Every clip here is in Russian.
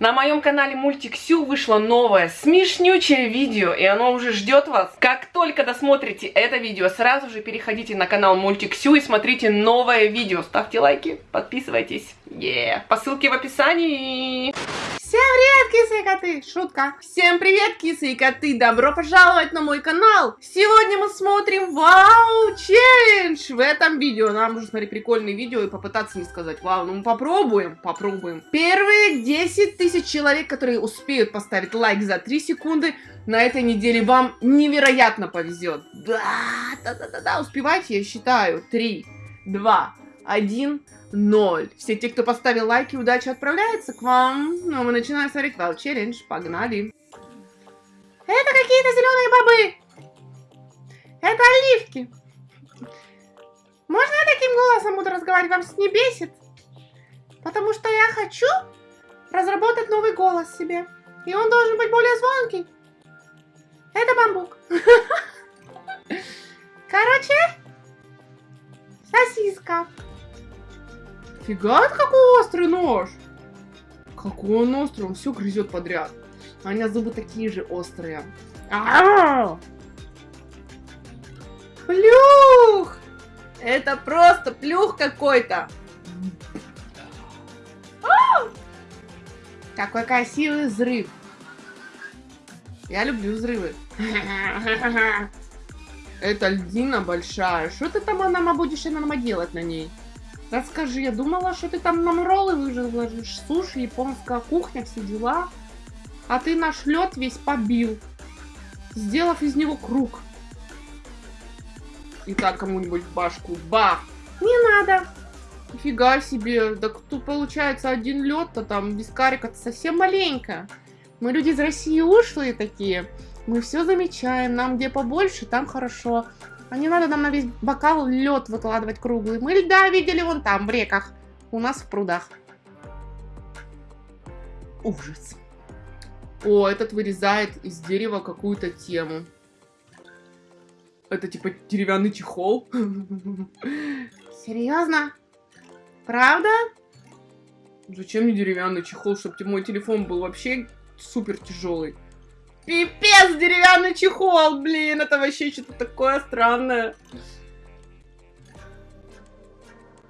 На моем канале Мультик Сю вышло новое смешнючее видео, и оно уже ждет вас. Как только досмотрите это видео, сразу же переходите на канал Мультик Сю и смотрите новое видео. Ставьте лайки, подписывайтесь. Yeah. По ссылке в описании. Всем привет, кисы и коты! Шутка! Всем привет, кисы и коты! Добро пожаловать на мой канал! Сегодня мы смотрим Вау Челлендж! В этом видео нам нужно смотреть прикольные видео и попытаться не сказать Вау. Ну мы попробуем, попробуем. Первые 10 тысяч человек, которые успеют поставить лайк за 3 секунды, на этой неделе вам невероятно повезет. Да, да, да, да, да, успевайте, я считаю. 3, 2, 1, 0. Все те, кто поставил лайки, удачи отправляются к вам. Ну, мы начинаем смотреть Вау Челлендж. Погнали. Это какие-то зеленые бобы. Это оливки. Можно я таким голосом буду разговаривать? Вам не бесит? Потому что я хочу разработать новый голос себе. И он должен быть более звонкий. Это бамбук. Короче, сосиска. Фига, какой острый нож. Какой он острый, он все грызет подряд. А у меня зубы такие же острые. Плюх! Это просто плюх какой-то. Какой красивый взрыв. Я люблю взрывы. Это льдина большая. Что ты там нам будешь нам делать на ней? Расскажи, я думала, что ты там нам роллы выложишь, суши, японская кухня, все дела. А ты наш лед весь побил, сделав из него круг. И так кому-нибудь в башку. Бах! Не надо. Нифига себе. Да кто получается один лед-то там без карика-то совсем маленькая. Мы люди из России ушлые такие. Мы все замечаем. Нам где побольше, там хорошо. А не надо нам на весь бокал лед выкладывать круглый. Мы льда видели вон там, в реках. У нас в прудах. Ужас. О, этот вырезает из дерева какую-то тему. Это типа деревянный чехол. Серьезно? Правда? Зачем мне деревянный чехол, чтобы мой телефон был вообще супер тяжелый? Пипец, деревянный чехол, блин, это вообще что-то такое странное.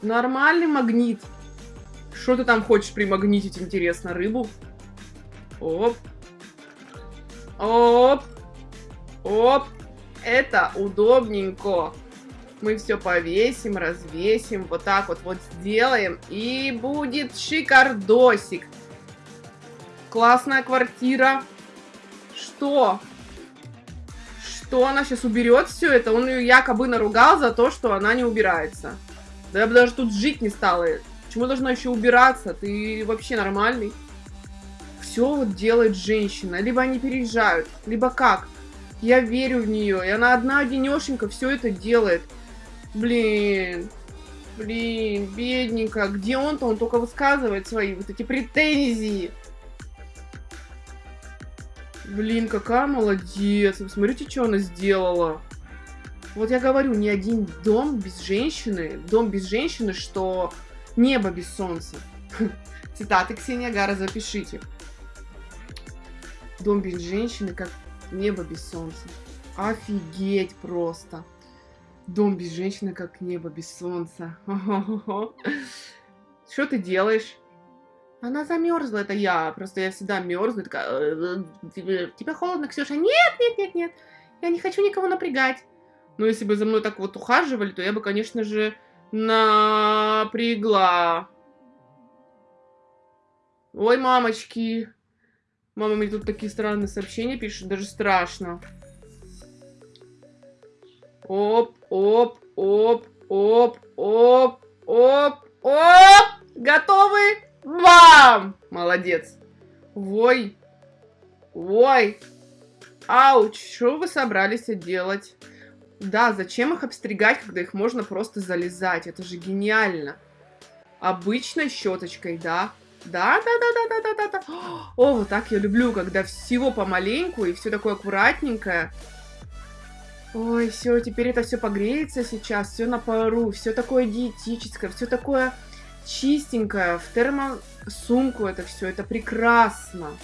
Нормальный магнит. Что ты там хочешь примагнитить, интересно, рыбу? Оп. Оп. Оп. Это удобненько. Мы все повесим, развесим, вот так вот вот сделаем. И будет шикардосик. Классная квартира. Что? Что она сейчас уберет все это? Он ее якобы наругал за то, что она не убирается. Да я бы даже тут жить не стала. Почему должна еще убираться? Ты вообще нормальный? Все вот делает женщина. Либо они переезжают, либо как. Я верю в нее. И она одна одинешенька все это делает. Блин. Блин, бедненько. Где он-то? Он только высказывает свои вот эти претензии. Блин, какая молодец. Смотрите, что она сделала. Вот я говорю, ни один дом без женщины, дом без женщины, что небо без солнца. Цитаты Ксения Гара, запишите. Дом без женщины, как небо без солнца. Офигеть просто. Дом без женщины, как небо без солнца. Что ты делаешь? Она замерзла, это я. Просто я всегда мерзну. Такая, «Э, э, тебе холодно, Ксюша? Нет, нет, нет, нет. Я не хочу никого напрягать. Но если бы за мной так вот ухаживали, то я бы, конечно же, напрягла. Ой, мамочки. Мама мне тут такие странные сообщения пишет, даже страшно. Оп, оп, оп, оп, оп, оп, оп. Готовы? Бам! Молодец. Вой. Вой. Ауч, что вы собрались делать? Да, зачем их обстригать, когда их можно просто залезать? Это же гениально. Обычной щеточкой, да? Да, да, да, да, да, да, да, да. О, вот так я люблю, когда всего помаленьку и все такое аккуратненькое. Ой, все, теперь это все погреется сейчас, все на пару, все такое диетическое, все такое чистенькая, в термосумку это все, это прекрасно.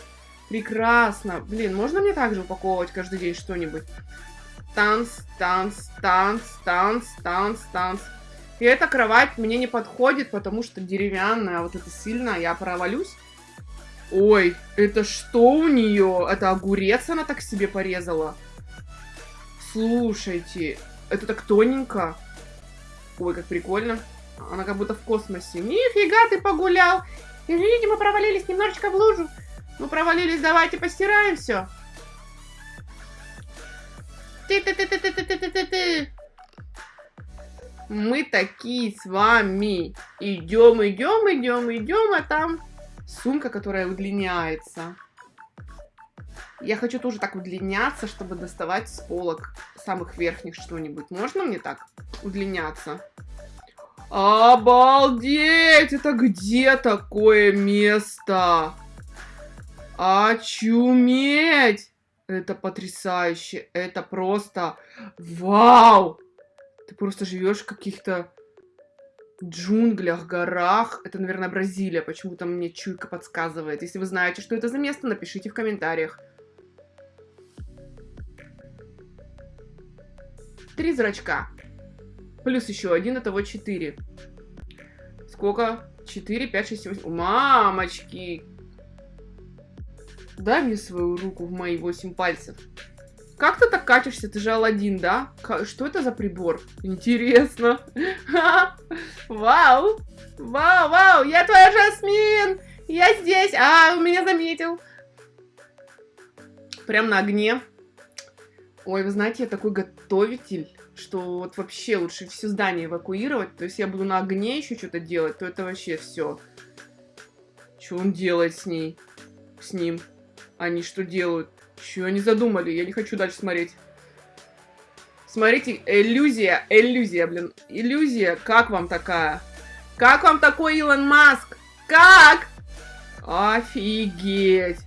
Прекрасно. Блин, можно мне также упаковывать каждый день что-нибудь? Танц, танц, танц, танц, танц, танц. И эта кровать мне не подходит, потому что деревянная, вот это сильно, я провалюсь. Ой, это что у нее? Это огурец она так себе порезала? Слушайте, это так тоненько. Ой, как прикольно. Она как будто в космосе. Нифига ты погулял. Извините, мы провалились немножечко в лужу. Мы провалились, давайте постираем все. Ты-ты-ты-ты-ты-ты-ты-ты. Мы такие с вами. Идем, идем, идем, идем, а там сумка, которая удлиняется. Я хочу тоже так удлиняться, чтобы доставать с полок самых верхних что-нибудь. Можно мне так удлиняться? Обалдеть! Это где такое место? Очуметь! Это потрясающе. Это просто... Вау! Ты просто живешь в каких-то джунглях, горах. Это, наверное, Бразилия. Почему-то мне чуйка подсказывает. Если вы знаете, что это за место, напишите в комментариях. Три зрачка. Плюс еще один, этого четыре. Сколько? Четыре, пять, шесть, семь. Мамочки! Дай мне свою руку в мои восемь пальцев. Как ты так катишься? Ты же Алладин, да? Что это за прибор? Интересно. Вау! Вау, вау! Я твоя Жасмин! Я здесь! А, он меня заметил. Прям на огне. Ой, вы знаете, я такой готовитель, что вот вообще лучше все здание эвакуировать. То есть я буду на огне еще что-то делать, то это вообще все. Что он делает с ней? С ним? Они что делают? Что они задумали? Я не хочу дальше смотреть. Смотрите, иллюзия, иллюзия, блин. Иллюзия, как вам такая? Как вам такой Илон Маск? Как? Офигеть.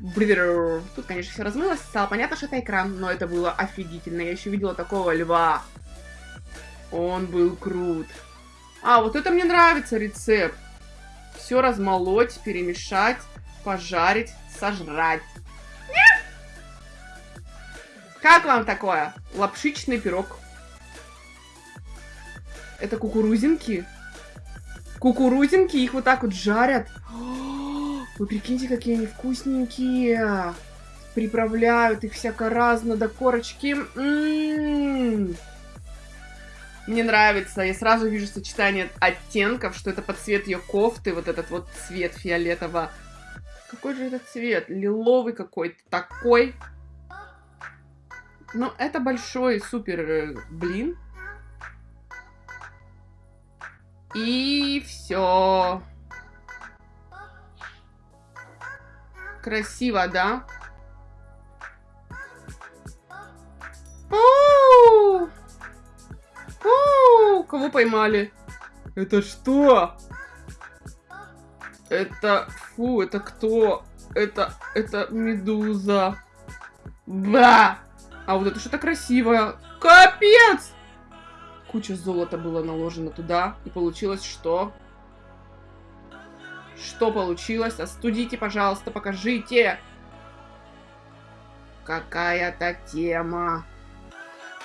Тут, конечно, все размылось. Стало понятно, что это экран, но это было офигительно. Я еще видела такого льва. Он был крут. А, вот это мне нравится рецепт. Все размолоть, перемешать, пожарить, сожрать. Как вам такое? Лапшичный пирог. Это кукурузинки? Кукурузинки, их вот так вот жарят. Вы прикиньте, какие они вкусненькие. Приправляют их всяко разно до корочки. М -м -м. Мне нравится. Я сразу вижу сочетание оттенков, что это под цвет ее кофты. Вот этот вот цвет фиолетово. Какой же этот цвет? Лиловый какой-то такой. Ну, это большой супер э, блин. И все. Красиво, да? О! О! Кого поймали? Это что? Это... Фу, это кто? Это... Это медуза. Ба! А вот это что-то красивое. Капец! Куча золота было наложено туда. И получилось что? Что получилось? Остудите, пожалуйста, покажите. Какая-то тема.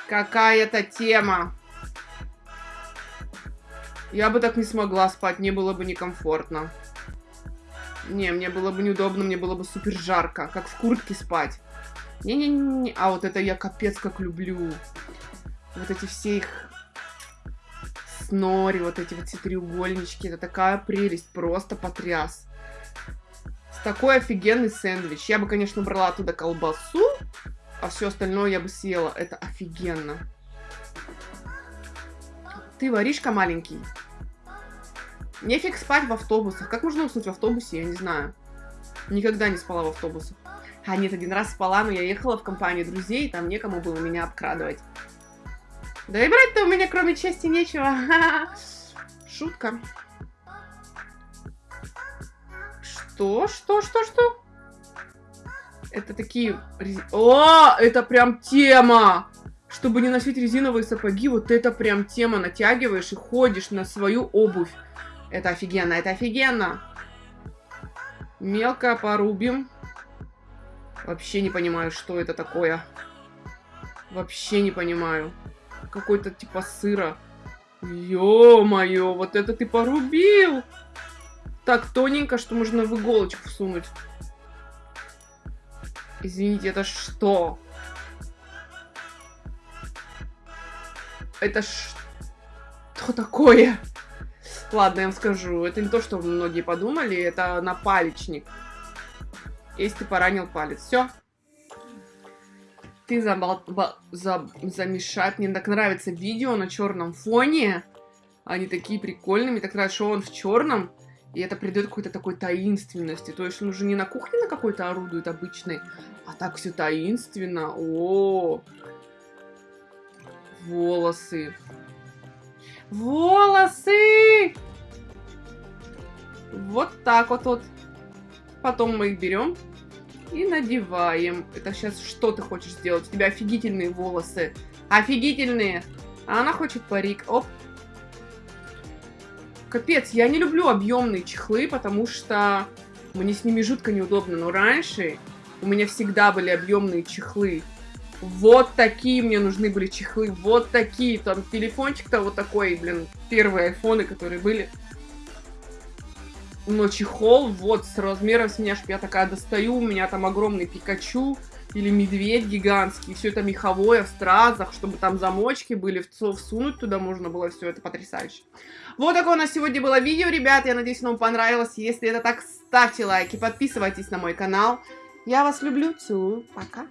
Какая-то тема. Я бы так не смогла спать, мне было бы некомфортно. Не, мне было бы неудобно, мне было бы супер жарко, как в куртке спать. Не-не-не, а вот это я капец как люблю. Вот эти все их снори, вот эти вот все треугольнички. Это такая прелесть, просто потряс. С такой офигенный сэндвич. Я бы, конечно, брала оттуда колбасу, а все остальное я бы съела. Это офигенно. Ты воришка маленький. Нефиг спать в автобусах. Как можно уснуть в автобусе, я не знаю. Никогда не спала в автобусах. А нет, один раз спала, но я ехала в компании друзей, там некому было меня обкрадывать. Да и брать-то у меня кроме чести нечего. Шутка. Что? Что? Что? Что? Это такие... О, это прям тема! Чтобы не носить резиновые сапоги, вот это прям тема. Натягиваешь и ходишь на свою обувь. Это офигенно, это офигенно. Мелко порубим. Вообще не понимаю, что это такое. Вообще не понимаю. Какой-то типа сыра. Ё-моё, вот это ты порубил! Так тоненько, что можно в иголочку всунуть. Извините, это что? Это что такое? Ладно, я вам скажу. Это не то, что многие подумали. Это напалечник. Если ты поранил палец. Все. Ты забал... За... замешать. Мне так нравится видео на черном фоне. Они такие прикольные. Мне так нравится, что он в черном. И это придает какой-то такой таинственности. То есть он уже не на кухне на какой-то орудует обычный, а так все таинственно. -о. волосы. Волосы! Вот так вот вот. Потом мы их берем и надеваем. Это сейчас что ты хочешь сделать? У тебя офигительные волосы. Офигительные. А она хочет парик. Оп. Капец, я не люблю объемные чехлы, потому что мне с ними жутко неудобно. Но раньше у меня всегда были объемные чехлы. Вот такие мне нужны были чехлы, вот такие. Там телефончик-то вот такой, блин, первые айфоны, которые были. Но чехол вот с размером с меня, чтобы я такая достаю, у меня там огромный Пикачу или медведь гигантский, все это меховое в стразах, чтобы там замочки были, всунуть туда можно было, все это потрясающе. Вот такое у нас сегодня было видео, ребят, я надеюсь, вам понравилось. Если это так, ставьте лайки, подписывайтесь на мой канал. Я вас люблю, целую, пока.